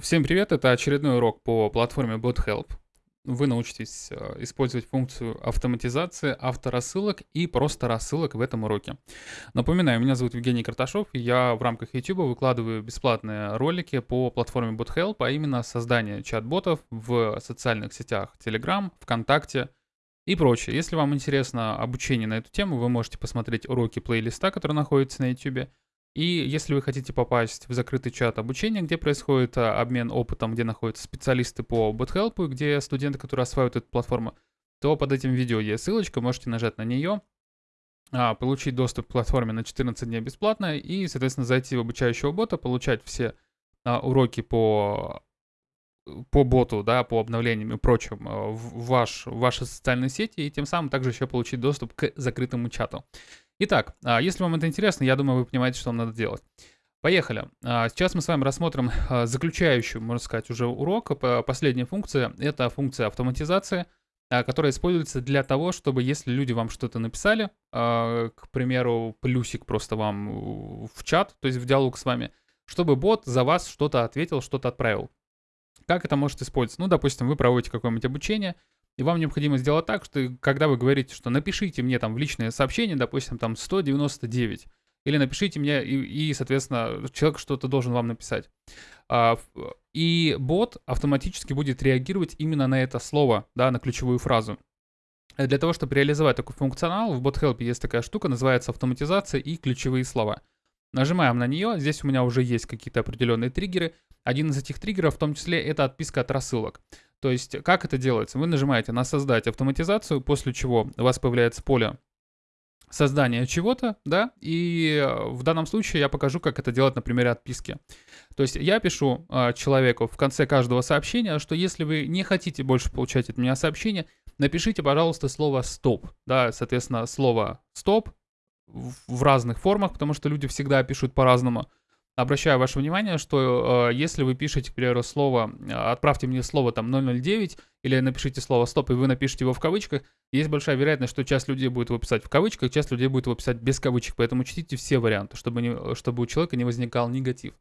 Всем привет, это очередной урок по платформе BotHelp. Вы научитесь э, использовать функцию автоматизации авторассылок и просто рассылок в этом уроке. Напоминаю, меня зовут Евгений Карташов, и я в рамках YouTube выкладываю бесплатные ролики по платформе BotHelp, а именно создание чат-ботов в социальных сетях Telegram, ВКонтакте и прочее. Если вам интересно обучение на эту тему, вы можете посмотреть уроки плейлиста, который находится на YouTube, и если вы хотите попасть в закрытый чат обучения, где происходит а, обмен опытом, где находятся специалисты по BotHelp, где студенты, которые осваивают эту платформу, то под этим видео есть ссылочка, можете нажать на нее, а, получить доступ к платформе на 14 дней бесплатно и, соответственно, зайти в обучающего бота, получать все а, уроки по по боту, да, по обновлениям и прочим в, ваш, в ваши социальные сети, и тем самым также еще получить доступ к закрытому чату. Итак, а, если вам это интересно, я думаю, вы понимаете, что вам надо делать. Поехали. А, сейчас мы с вами рассмотрим а, заключающую, можно сказать, уже урок. Последняя функция — это функция автоматизации, которая используется для того, чтобы если люди вам что-то написали, к примеру, плюсик просто вам в чат, то есть в диалог с вами, чтобы бот за вас что-то ответил, что-то отправил. Как это может использоваться? Ну, допустим, вы проводите какое-нибудь обучение, и вам необходимо сделать так, что когда вы говорите, что напишите мне там в личное сообщение, допустим, там 199, или напишите мне, и, и соответственно, человек что-то должен вам написать. А, и бот автоматически будет реагировать именно на это слово, да, на ключевую фразу. Для того, чтобы реализовать такой функционал, в BotHelp есть такая штука, называется автоматизация и ключевые слова. Нажимаем на нее, здесь у меня уже есть какие-то определенные триггеры. Один из этих триггеров в том числе это отписка от рассылок. То есть как это делается? Вы нажимаете на создать автоматизацию, после чего у вас появляется поле создания чего-то, да, и э, в данном случае я покажу, как это делать на примере отписки. То есть я пишу э, человеку в конце каждого сообщения, что если вы не хотите больше получать от меня сообщение, напишите, пожалуйста, слово «стоп», да, соответственно, слово «стоп» в разных формах, потому что люди всегда пишут по-разному обращаю ваше внимание, что э, если вы пишете, к примеру, слово, э, отправьте мне слово там 009, или напишите слово стоп, и вы напишите его в кавычках, есть большая вероятность, что часть людей будет его писать в кавычках, часть людей будет его писать без кавычек, поэтому учтите все варианты, чтобы, не, чтобы у человека не возникал негатив.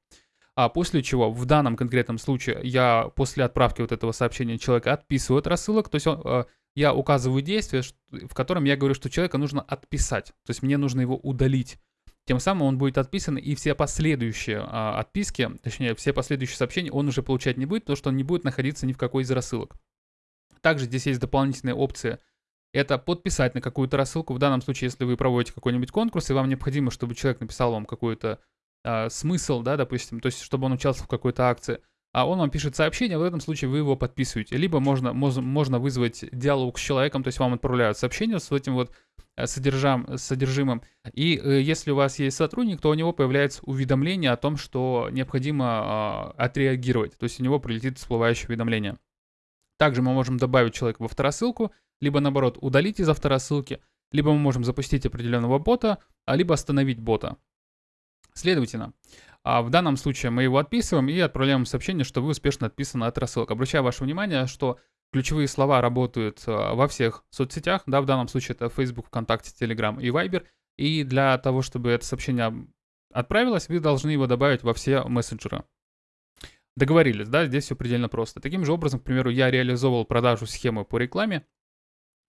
А после чего в данном конкретном случае я после отправки вот этого сообщения человека отписываю от рассылок, то есть он, э, я указываю действие, в котором я говорю, что человека нужно отписать, то есть мне нужно его удалить. Тем самым он будет отписан, и все последующие а, отписки, точнее, все последующие сообщения он уже получать не будет, потому что он не будет находиться ни в какой из рассылок. Также здесь есть дополнительная опция. Это подписать на какую-то рассылку. В данном случае, если вы проводите какой-нибудь конкурс, и вам необходимо, чтобы человек написал вам какой-то а, смысл, да, допустим, то есть, чтобы он участвовал в какой-то акции, а он вам пишет сообщение, в этом случае вы его подписываете. Либо можно, можно вызвать диалог с человеком, то есть вам отправляют сообщение с этим вот Э, содержам, содержимым. И э, если у вас есть сотрудник, то у него появляется уведомление о том, что необходимо э, отреагировать. То есть у него прилетит всплывающее уведомление. Также мы можем добавить человека во второсылку, либо наоборот удалить из авторосылки, либо мы можем запустить определенного бота, а либо остановить бота. Следовательно, а в данном случае мы его отписываем и отправляем сообщение, что вы успешно отписаны от рассылок. Обращаю ваше внимание, что Ключевые слова работают а, во всех соцсетях, да, в данном случае это Facebook, ВКонтакте, Telegram и Viber. И для того, чтобы это сообщение отправилось, вы должны его добавить во все мессенджеры. Договорились, да, здесь все предельно просто. Таким же образом, к примеру, я реализовывал продажу схемы по рекламе,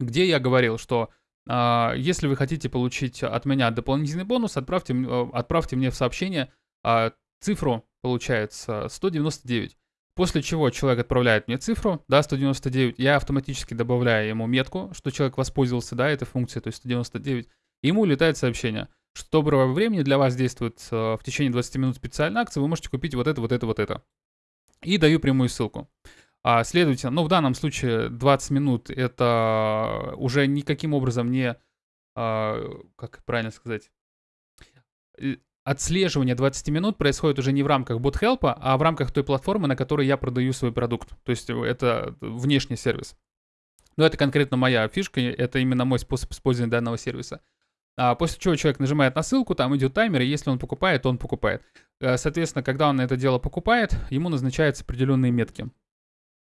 где я говорил, что э, если вы хотите получить от меня дополнительный бонус, отправьте, э, отправьте мне в сообщение э, цифру, получается, 199. После чего человек отправляет мне цифру, да, 199, я автоматически добавляю ему метку, что человек воспользовался, да, этой функцией, то есть 199, и ему улетает сообщение, что доброго времени для вас действует э, в течение 20 минут специальная акция, вы можете купить вот это, вот это, вот это. И даю прямую ссылку. А, следовательно, ну в данном случае 20 минут это уже никаким образом не, а, как правильно сказать, отслеживание 20 минут происходит уже не в рамках BotHelp, а в рамках той платформы, на которой я продаю свой продукт. То есть э, это внешний сервис. Но это конкретно моя фишка, это именно мой способ использования данного сервиса. А после чего человек нажимает на ссылку, там идет таймер, и если он покупает, то он покупает. Э, соответственно, когда он это дело покупает, ему назначаются определенные метки.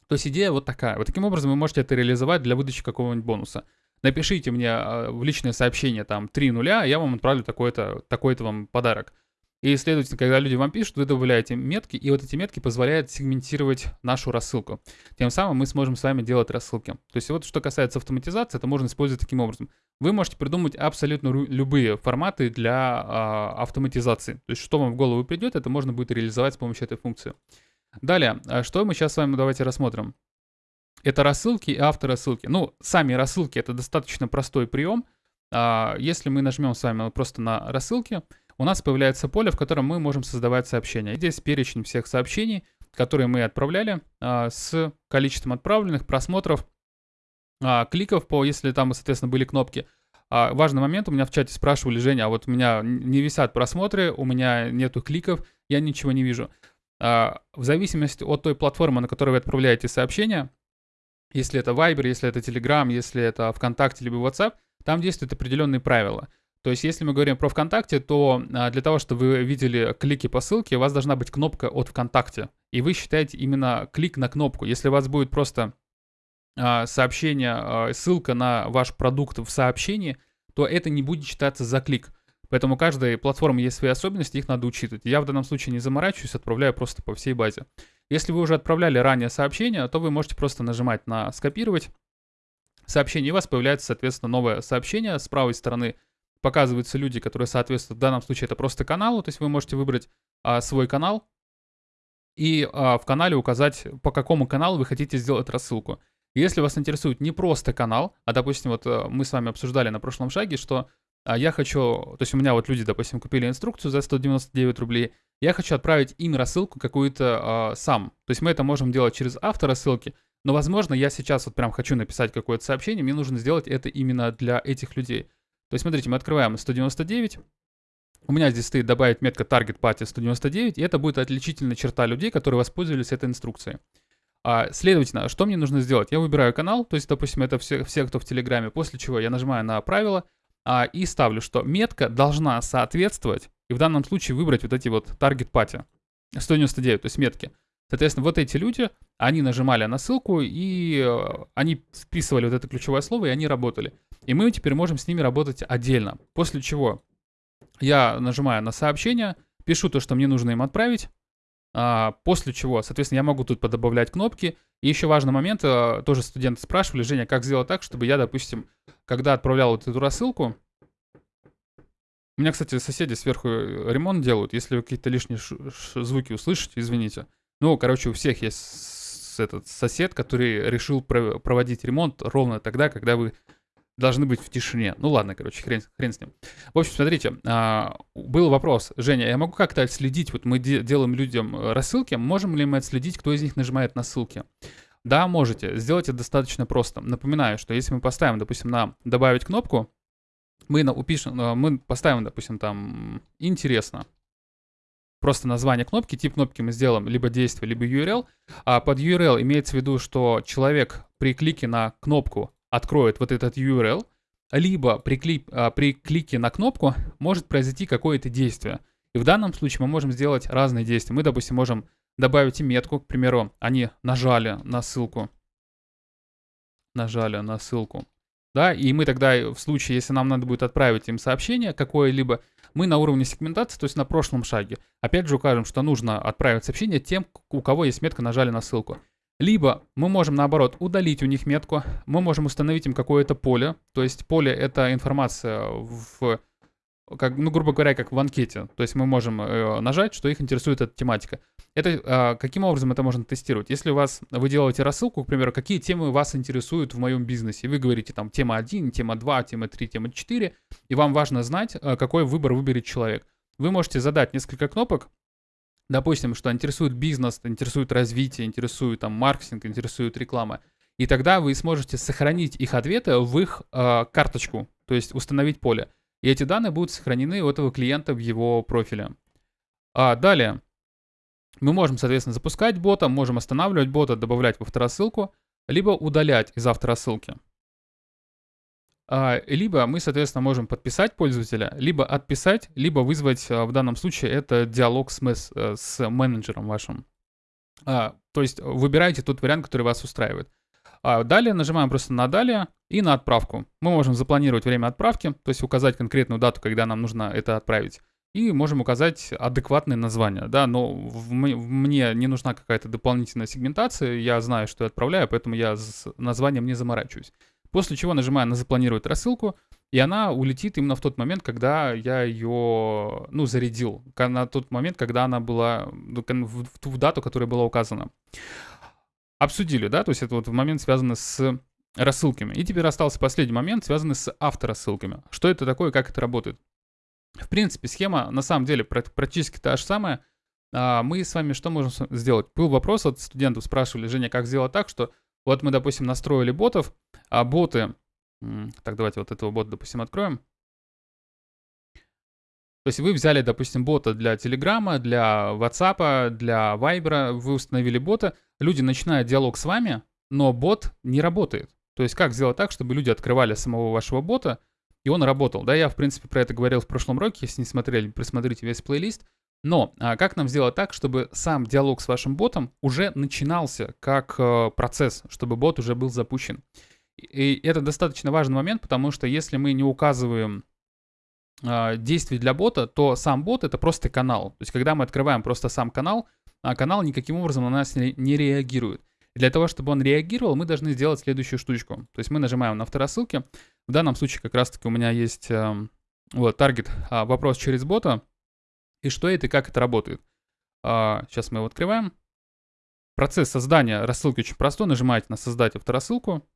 То есть идея вот такая. Вот таким образом вы можете это реализовать для выдачи какого-нибудь бонуса напишите мне а, в личное сообщение там 3 нуля, я вам отправлю такой-то такой вам подарок. И, следовательно, когда люди вам пишут, вы добавляете метки, и вот эти метки позволяют сегментировать нашу рассылку. Тем самым мы сможем с вами делать рассылки. То есть вот что касается автоматизации, это можно использовать таким образом. Вы можете придумать абсолютно любые форматы для а, автоматизации. То есть что вам в голову придет, это можно будет реализовать с помощью этой функции. Далее, а что мы сейчас с вами давайте рассмотрим. Это рассылки и авторассылки. Ну, сами рассылки это достаточно простой прием. А, если мы нажмем с вами просто на рассылки, у нас появляется поле, в котором мы можем создавать сообщения. Здесь перечень всех сообщений, которые мы отправляли, а, с количеством отправленных, просмотров, а, кликов, по, если там, соответственно, были кнопки. Важный момент, у меня в чате спрашивали, Женя, а вот у меня не висят просмотры, у меня нету кликов, я ничего не вижу. В зависимости от той платформы, на которой вы отправляете сообщения, если это Viber, если это Telegram, если это ВКонтакте либо WhatsApp, там действуют определенные правила – то есть, если мы говорим про ВКонтакте, то а, для того, чтобы вы видели клики по ссылке, у вас должна быть кнопка от ВКонтакте. И вы считаете именно клик на кнопку. Если у вас будет просто а, сообщение, а, ссылка на ваш продукт в сообщении, то это не будет считаться за клик. Поэтому у каждой платформы есть свои особенности, их надо учитывать. Я в данном случае не заморачиваюсь, отправляю просто по всей базе. Если вы уже отправляли ранее сообщение, то вы можете просто нажимать на «Скопировать», сообщение, и у вас появляется, соответственно, новое сообщение с правой стороны – показываются люди, которые соответствуют, в данном случае это просто каналу, то есть вы можете выбрать а, свой канал и а, в канале указать, по какому каналу вы хотите сделать рассылку. Если вас интересует не просто канал, а, допустим, вот а, мы с вами обсуждали на прошлом шаге, что а, я хочу, то есть у меня вот люди, допустим, купили инструкцию за 199 рублей, я хочу отправить им рассылку какую-то а, сам. То есть мы это можем делать через автора ссылки, но, возможно, я сейчас вот прям хочу написать какое-то сообщение, мне нужно сделать это именно для этих людей. То есть, смотрите, мы открываем 199. У меня здесь стоит добавить метка Target Party 199, и это будет отличительная черта людей, которые воспользовались этой инструкцией. А, следовательно, что мне нужно сделать? Я выбираю канал, то есть, допустим, это все, все кто в Телеграме, после чего я нажимаю на правила а, и ставлю, что метка должна соответствовать, и в данном случае выбрать вот эти вот Target Party 199, то есть метки. Соответственно, вот эти люди, они нажимали на ссылку, и э, они вписывали вот это ключевое слово, и они работали. И мы теперь можем с ними работать отдельно. После чего я нажимаю на сообщение, пишу то, что мне нужно им отправить, после чего, соответственно, я могу тут подобавлять кнопки. И еще важный момент, а, тоже студенты спрашивали, Женя, как сделать так, чтобы я, допустим, когда отправлял вот эту рассылку, у меня, кстати, соседи сверху э, ремонт делают. Если вы какие-то лишние звуки услышите, извините. Ну, короче, у всех есть этот сосед, который решил проводить ремонт ровно тогда, когда вы должны быть в тишине. Ну ладно, короче, хрен, хрен с ним. В общем, смотрите, а, был вопрос. Женя, я могу как-то отследить, вот мы де- делаем людям э, рассылки, можем ли мы отследить, кто из них нажимает на ссылки? Да, можете. Сделать это достаточно просто. Напоминаю, что если мы поставим, допустим, на «добавить кнопку», мы на, упишем, э, мы поставим, допустим, там «интересно», просто название кнопки, тип кнопки мы сделаем либо действие, либо URL. А под URL имеется в виду, что человек при клике на кнопку откроет вот этот URL, либо при, клик, а, при клике на кнопку может произойти какое-то действие. И в данном случае мы можем сделать разные действия. Мы, допустим, можем добавить метку, к примеру, они нажали на ссылку. Нажали на ссылку. Да, и мы тогда в случае, если нам надо будет отправить им сообщение какое-либо, мы на уровне сегментации, то есть на прошлом шаге, опять же укажем, что нужно отправить сообщение тем, у кого есть метка нажали на ссылку. Либо мы можем, наоборот, удалить у них метку, мы можем установить им какое-то поле, то есть поле — это информация в, как, ну, грубо говоря, как в анкете, то есть мы можем э, нажать, что их интересует эта тематика. Это, э, каким образом это можно тестировать? Если у вас, вы делаете рассылку, к примеру, какие темы вас интересуют в моем бизнесе, вы говорите там тема 1, тема 2, тема 3, тема 4, и вам важно знать, э, какой выбор выберет человек. Вы можете задать несколько кнопок, допустим, что интересует бизнес, интересует развитие, интересует там маркетинг, интересует реклама. И тогда вы сможете сохранить их ответы в их э, карточку, то есть установить поле. И эти данные будут сохранены у этого клиента в его профиле. А далее, мы можем, соответственно, запускать бота, можем останавливать бота, добавлять в авторассылку, либо удалять из авторассылки. А, либо мы, соответственно, можем подписать пользователя, либо отписать, либо вызвать, а, в данном случае, это диалог с, э, с менеджером вашим. А, то есть выбирайте тот вариант, который вас устраивает. Далее нажимаем просто на «Далее» и на «Отправку». Мы можем запланировать время отправки, то есть указать конкретную дату, когда нам нужно это отправить. и можем указать адекватное название, да, но в, мне не нужна какая-то дополнительная сегментация, я знаю, что я отправляю, поэтому я с названием не заморачиваюсь. После чего нажимаю на запланировать рассылку, и она улетит именно в тот момент, когда я ее, ну, зарядил, на тот момент, когда она была, ну, в, ту дату, которая была указана. Обсудили, да, то есть это вот момент связанный с рассылками. И теперь остался последний момент, связанный с авторассылками. Что это такое, как это работает? В принципе, схема на самом деле практически та же самая. А, мы с вами что можем сделать? Был вопрос от студентов, спрашивали, Женя, как сделать так, что вот мы, допустим, настроили ботов, а боты... Так, давайте вот этого бота, допустим, откроем. То есть вы взяли, допустим, бота для Телеграма, для WhatsApp, для Viber, вы установили бота, люди начинают диалог с вами, но бот не работает. То есть как сделать так, чтобы люди открывали самого вашего бота, и он работал. Да, я, в принципе, про это говорил в прошлом уроке, если не смотрели, присмотрите весь плейлист. Но а как нам сделать так, чтобы сам диалог с вашим ботом уже начинался как э, процесс, чтобы бот уже был запущен? И это достаточно важный момент, потому что если мы не указываем э, действий для бота, то сам бот это просто канал. То есть когда мы открываем просто сам канал, а канал никаким образом на нас не, не реагирует. И для того, чтобы он реагировал, мы должны сделать следующую штучку. То есть мы нажимаем на второсылки. В данном случае как раз-таки у меня есть э, вот таргет э, вопрос через бота. И что это и как это работает. Э, сейчас мы его открываем. Процесс создания рассылки очень простой. Нажимаете на создать второсылку.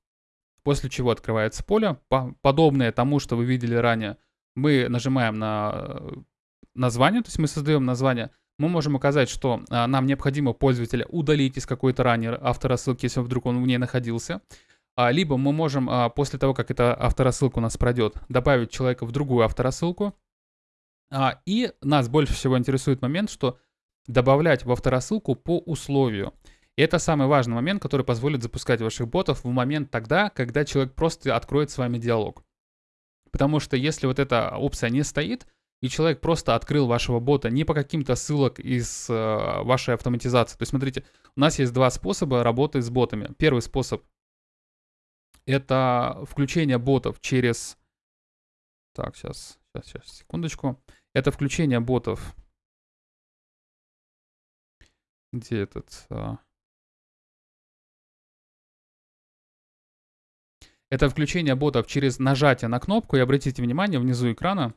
После чего открывается поле, по подобное тому, что вы видели ранее. Мы нажимаем на э, название, то есть мы создаем название мы можем указать, что а, нам необходимо пользователя удалить из какой-то ранее авторассылки, если вдруг он в ней находился. А, либо мы можем а, после того, как эта авторассылка у нас пройдет, добавить человека в другую авторассылку. А, и нас больше всего интересует момент, что добавлять в авторассылку по условию. И это самый важный момент, который позволит запускать ваших ботов в момент тогда, когда человек просто откроет с вами диалог. Потому что если вот эта опция не стоит, и человек просто открыл вашего бота не по каким-то ссылок из э, вашей автоматизации. То есть, смотрите, у нас есть два способа работы с ботами. Первый способ — это включение ботов через... Так, сейчас, сейчас, сейчас, секундочку. Это включение ботов... Где этот... А... Это включение ботов через нажатие на кнопку, и обратите внимание, внизу экрана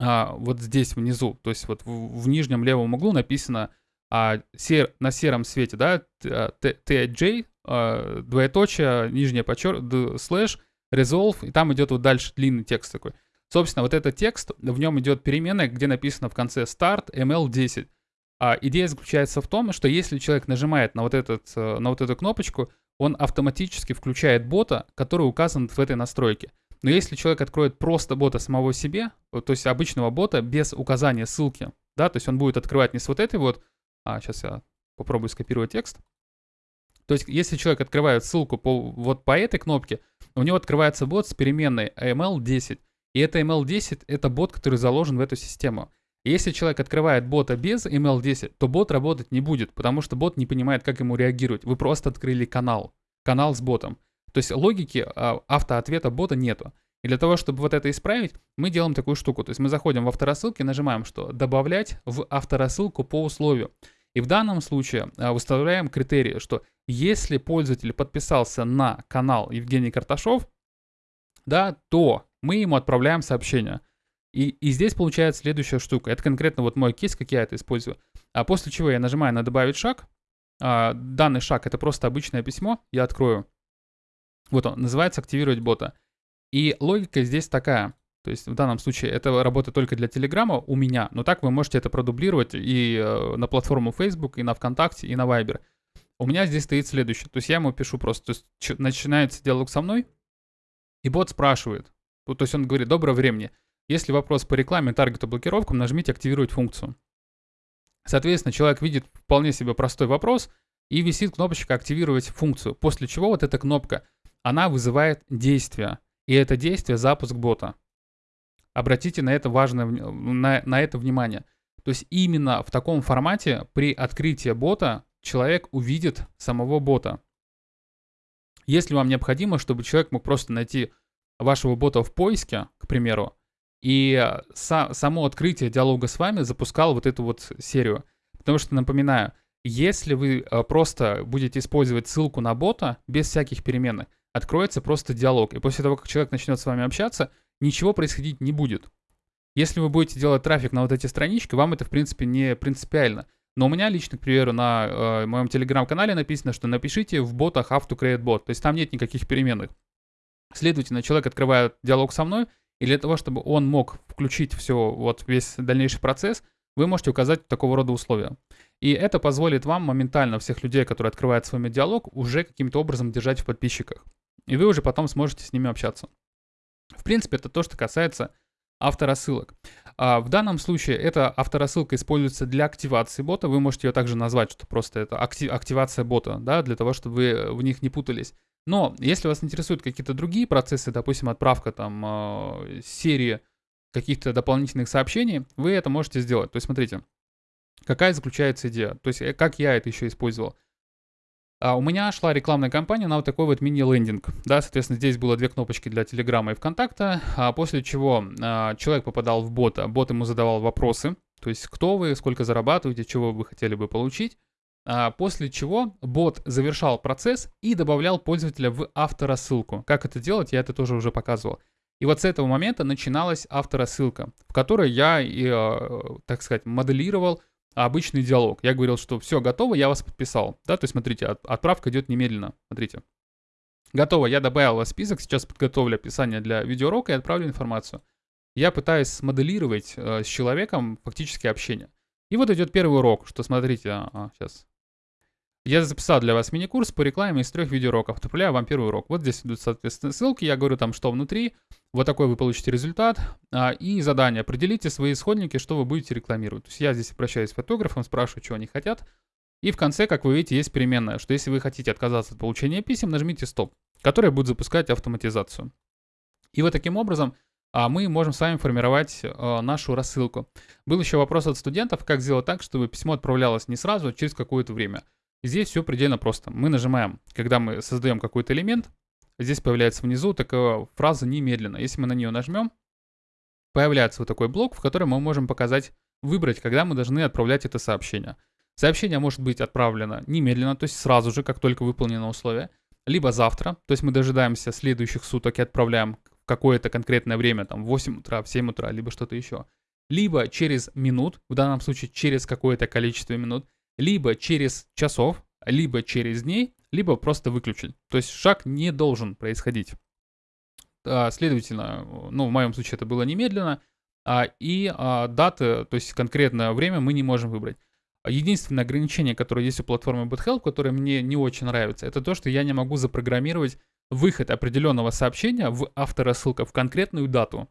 а, вот здесь внизу, то есть вот в, в нижнем левом углу написано а, сер, на сером свете, да, TJ, а, двоеточие, нижнее подчер, слэш, resolve, и там идет вот дальше длинный текст такой. Собственно, вот этот текст, в нем идет переменная, где написано в конце start ml10. А идея заключается в том, что если человек нажимает на вот, этот, э, на вот эту кнопочку, он автоматически включает бота, который указан в этой настройке. Но если человек откроет просто бота самого себе, то есть обычного бота без указания ссылки, да, то есть он будет открывать не с вот этой вот, а сейчас я попробую скопировать текст. То есть если человек открывает ссылку по, вот по этой кнопке, у него открывается бот с переменной ML10. И это ML10 это бот, который заложен в эту систему. Если человек открывает бота без ML10, то бот работать не будет, потому что бот не понимает, как ему реагировать. Вы просто открыли канал. Канал с ботом. То есть логики а, автоответа бота нету. И для того, чтобы вот это исправить, мы делаем такую штуку. То есть мы заходим в авторассылки, нажимаем, что добавлять в авторассылку по условию. И в данном случае а, выставляем критерии, что если пользователь подписался на канал Евгений Карташов, да, то мы ему отправляем сообщение. И, и здесь получается следующая штука. Это конкретно вот мой кейс, как я это использую. А после чего я нажимаю на «Добавить шаг». А, данный шаг — это просто обычное письмо. Я открою вот он, называется «Активировать бота». И логика здесь такая. То есть в данном случае это работает только для Телеграма у меня, но так вы можете это продублировать и э, на платформу Facebook, и на ВКонтакте, и на Viber. У меня здесь стоит следующее. То есть я ему пишу просто, то есть начинается диалог со мной, и бот спрашивает. То есть он говорит, доброго времени. Если вопрос по рекламе, таргету, блокировкам, нажмите «Активировать функцию». Соответственно, человек видит вполне себе простой вопрос, и висит кнопочка «Активировать функцию», после чего вот эта кнопка – она вызывает действие. И это действие запуск бота. Обратите на это важное, на, на это внимание. То есть именно в таком формате при открытии бота человек увидит самого бота. Если вам необходимо, чтобы человек мог просто найти вашего бота в поиске, к примеру, И са- само открытие диалога с вами запускало вот эту вот серию. Потому что, напоминаю, если вы э, просто будете использовать ссылку на бота без всяких переменных, откроется просто диалог. И после того, как человек начнет с вами общаться, ничего происходить не будет. Если вы будете делать трафик на вот эти странички, вам это, в принципе, не принципиально. Но у меня лично, к примеру, на э, моем телеграм-канале написано, что напишите в ботах how to create bot. То есть там нет никаких переменных. Следовательно, человек открывает диалог со мной, и для того, чтобы он мог включить все, вот весь дальнейший процесс, вы можете указать такого рода условия. И это позволит вам моментально всех людей, которые открывают с вами диалог, уже каким-то образом держать в подписчиках. И вы уже потом сможете с ними общаться. В принципе, это то, что касается авторассылок. А в данном случае эта авторассылка используется для активации бота. Вы можете ее также назвать, что просто это актив, активация бота, да, для того, чтобы вы в них не путались. Но если вас интересуют какие-то другие процессы, допустим, отправка там э, серии каких-то дополнительных сообщений, вы это можете сделать. То есть смотрите, какая заключается идея. То есть э, как я это еще использовал. А у меня шла рекламная кампания на вот такой вот мини-лендинг. Да, соответственно, здесь было две кнопочки для Телеграма и ВКонтакта, а после чего а, человек попадал в бота, бот ему задавал вопросы, то есть кто вы, сколько зарабатываете, чего вы хотели бы получить. А, после чего бот завершал процесс и добавлял пользователя в авторассылку. Как это делать, я это тоже уже показывал. И вот с этого момента начиналась авторассылка, в которой я, э, так сказать, моделировал обычный диалог. Я говорил, что все готово, я вас подписал. Да, то есть смотрите, от, отправка идет немедленно. Смотрите. Готово, я добавил вас в список, сейчас подготовлю описание для видеоурока и отправлю информацию. Я пытаюсь смоделировать э, с человеком фактически общение. И вот идет первый урок, что смотрите, а, сейчас я записал для вас мини-курс по рекламе из трех видеоуроков. Отправляю вам первый урок. Вот здесь идут, соответственно, ссылки. Я говорю там, что внутри. Вот такой вы получите результат. А, и задание. Определите свои исходники, что вы будете рекламировать. То есть я здесь обращаюсь к фотографам, спрашиваю, что они хотят. И в конце, как вы видите, есть переменная, что если вы хотите отказаться от получения писем, нажмите стоп, которая будет запускать автоматизацию. И вот таким образом а мы можем с вами формировать э, нашу рассылку. Был еще вопрос от студентов, как сделать так, чтобы письмо отправлялось не сразу, а через какое-то время. Здесь все предельно просто. Мы нажимаем, когда мы создаем какой-то элемент, здесь появляется внизу такая фраза «немедленно». Если мы на нее нажмем, появляется вот такой блок, в котором мы можем показать, выбрать, когда мы должны отправлять это сообщение. Сообщение может быть отправлено немедленно, то есть сразу же, как только выполнено условие, либо завтра, то есть мы дожидаемся следующих суток и отправляем в какое-то конкретное время, там в 8 утра, в 7 утра, либо что-то еще. Либо через минут, в данном случае через какое-то количество минут, либо через часов, либо через дней, либо просто выключить. То есть шаг не должен происходить. А, следовательно, ну, в моем случае это было немедленно, а, и а, даты, то есть конкретное время мы не можем выбрать. Единственное ограничение, которое есть у платформы BootHelp, которое мне не очень нравится, это то, что я не могу запрограммировать выход определенного сообщения в авторассылка в конкретную дату.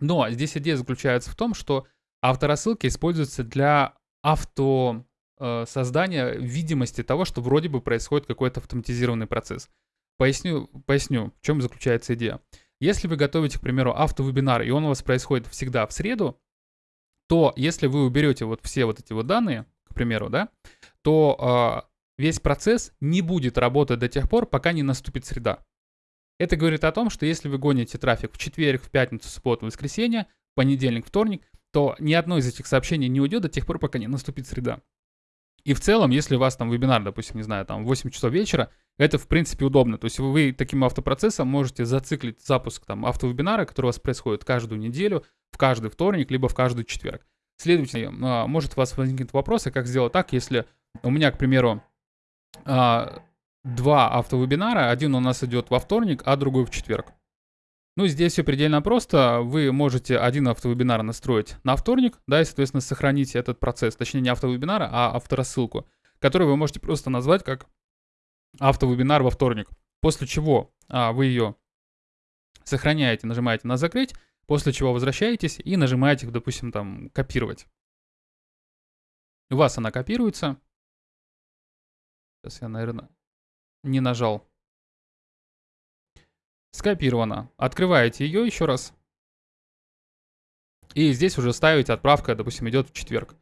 Но здесь идея заключается в том, что авторассылки используются для авто э, создания видимости того, что вроде бы происходит какой-то автоматизированный процесс. Поясню, поясню, в чем заключается идея. Если вы готовите, к примеру, автовебинар, и он у вас происходит всегда в среду, то если вы уберете вот все вот эти вот данные, к примеру, да, то э, весь процесс не будет работать до тех пор, пока не наступит среда. Это говорит о том, что если вы гоните трафик в четверг, в пятницу, в субботу, в воскресенье, понедельник, вторник, то ни одно из этих сообщений не уйдет до тех пор, пока не наступит среда. И в целом, если у вас там вебинар, допустим, не знаю, там 8 часов вечера, это в принципе удобно. То есть вы таким автопроцессом можете зациклить запуск там автовебинара, который у вас происходит каждую неделю, в каждый вторник, либо в каждый четверг. Следовательно, а, может у вас возникнуть вопрос, а как сделать так, если у меня, к примеру, а, два автовебинара, один у нас идет во вторник, а другой в четверг. Ну, здесь все предельно просто. Вы можете один автовебинар настроить на вторник, да, и, соответственно, сохранить этот процесс, точнее, не автовебинара, а авторассылку, которую вы можете просто назвать как автовебинар во вторник. После чего а, вы ее сохраняете, нажимаете на закрыть, после чего возвращаетесь и нажимаете, допустим, там, копировать. У вас она копируется. Сейчас я, наверное, не нажал скопировано. Открываете ее еще раз. И здесь уже ставите отправка, допустим, идет в четверг.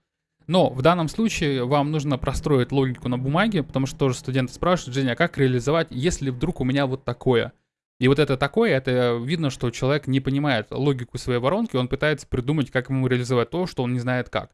Но в данном случае вам нужно простроить логику на бумаге, потому что тоже студенты спрашивают, Женя, а как реализовать, если вдруг у меня вот такое? И вот это такое, это видно, что человек не понимает логику своей воронки, он пытается придумать, как ему реализовать то, что он не знает как.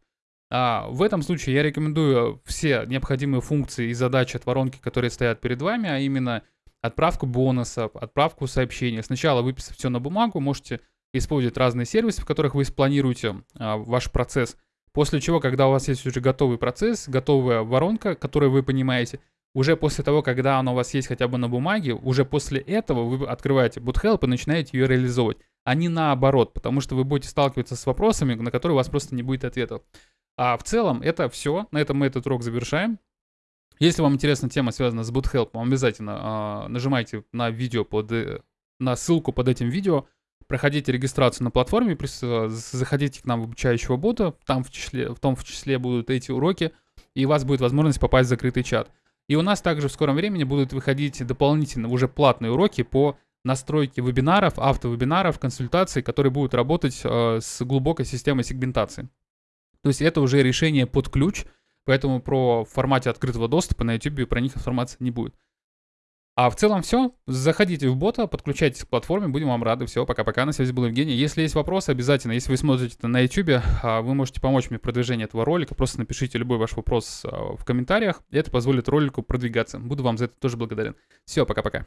А в этом случае я рекомендую все необходимые функции и задачи от воронки, которые стоят перед вами, а именно отправку бонусов, отправку сообщений. Сначала выписать все на бумагу, можете использовать разные сервисы, в которых вы спланируете а, ваш процесс. После чего, когда у вас есть уже готовый процесс, готовая воронка, которую вы понимаете, уже после того, когда она у вас есть хотя бы на бумаге, уже после этого вы открываете BootHelp и начинаете ее реализовывать, а не наоборот, потому что вы будете сталкиваться с вопросами, на которые у вас просто не будет ответов. А в целом это все. На этом мы этот урок завершаем. Если вам интересна тема, связанная с BootHelp, обязательно а, нажимайте на видео под, э, на ссылку под этим видео, проходите регистрацию на платформе, заходите к нам в обучающего бота, там в, числе, в том в числе будут эти уроки, и у вас будет возможность попасть в закрытый чат. И у нас также в скором времени будут выходить дополнительно уже платные уроки по настройке вебинаров, автовебинаров, консультаций, которые будут работать э, с глубокой системой сегментации. То есть это уже решение под ключ, поэтому про формате открытого доступа на YouTube про них информации не будет. А в целом все. Заходите в бота, подключайтесь к платформе, будем вам рады. Все, пока-пока. На связи был Евгений. Если есть вопросы, обязательно, если вы смотрите это на YouTube, а, вы можете помочь мне в продвижении этого ролика. Просто напишите любой ваш вопрос а, в комментариях, и это позволит ролику продвигаться. Буду вам за это тоже благодарен. Все, пока-пока.